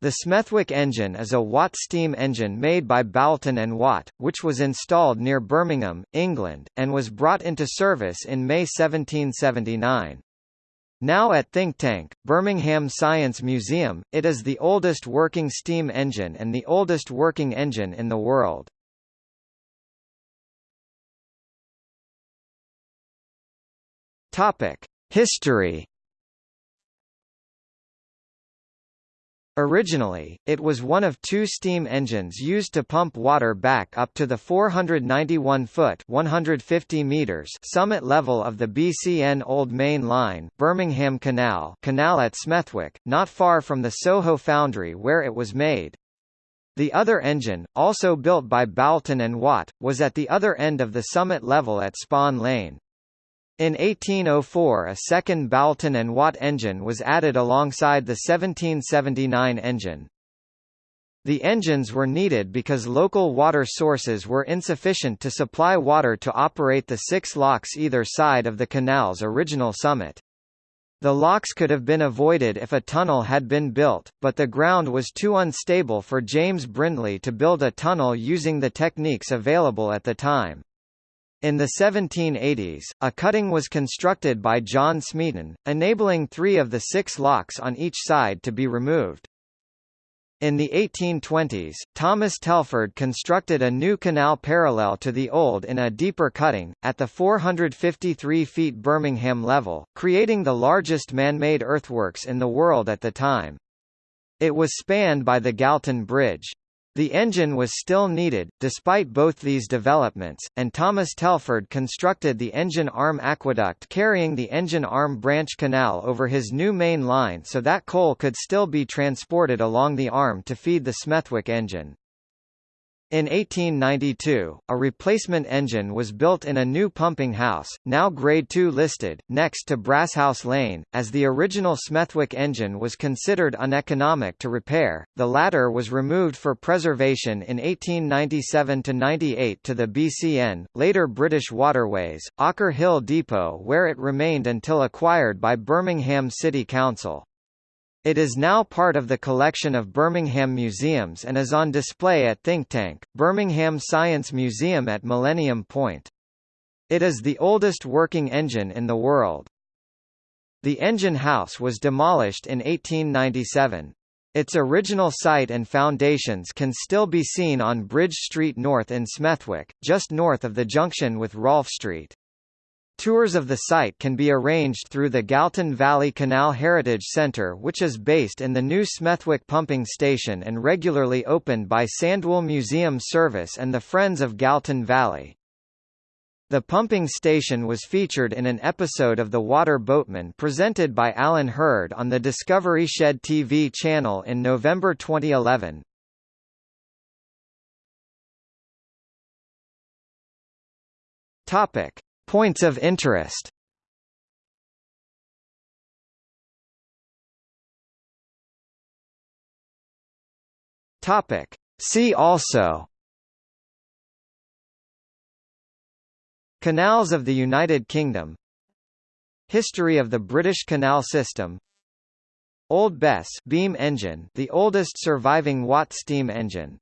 The Smethwick engine is a Watt steam engine made by Boulton and Watt, which was installed near Birmingham, England, and was brought into service in May 1779. Now at Thinktank, Birmingham Science Museum, it is the oldest working steam engine and the oldest working engine in the world. History Originally, it was one of two steam engines used to pump water back up to the 491-foot (150 meters) summit level of the BCN Old Main Line Birmingham Canal canal at Smethwick, not far from the Soho foundry where it was made. The other engine, also built by Boulton and Watt, was at the other end of the summit level at Spon Lane. In 1804 a second Boulton and Watt engine was added alongside the 1779 engine. The engines were needed because local water sources were insufficient to supply water to operate the six locks either side of the canal's original summit. The locks could have been avoided if a tunnel had been built, but the ground was too unstable for James Brindley to build a tunnel using the techniques available at the time. In the 1780s, a cutting was constructed by John Smeaton, enabling three of the six locks on each side to be removed. In the 1820s, Thomas Telford constructed a new canal parallel to the old in a deeper cutting, at the 453 feet Birmingham level, creating the largest man-made earthworks in the world at the time. It was spanned by the Galton Bridge. The engine was still needed, despite both these developments, and Thomas Telford constructed the engine arm aqueduct carrying the engine arm branch canal over his new main line so that coal could still be transported along the arm to feed the Smethwick engine. In 1892, a replacement engine was built in a new pumping house, now Grade II listed, next to Brasshouse Lane. As the original Smethwick engine was considered uneconomic to repair, the latter was removed for preservation in 1897–98 to the BCN, later British Waterways, Ocker Hill Depot where it remained until acquired by Birmingham City Council. It is now part of the collection of Birmingham Museums and is on display at Thinktank, Birmingham Science Museum at Millennium Point. It is the oldest working engine in the world. The engine house was demolished in 1897. Its original site and foundations can still be seen on Bridge Street North in Smethwick, just north of the junction with Rolfe Street. Tours of the site can be arranged through the Galton Valley Canal Heritage Centre which is based in the new Smethwick Pumping Station and regularly opened by Sandwell Museum Service and the Friends of Galton Valley. The pumping station was featured in an episode of The Water Boatman presented by Alan Herd on the Discovery Shed TV channel in November 2011. Topic. Points of interest. Topic. See also. Canals of the United Kingdom. History of the British Canal System. Old Bess beam engine the oldest surviving Watt steam engine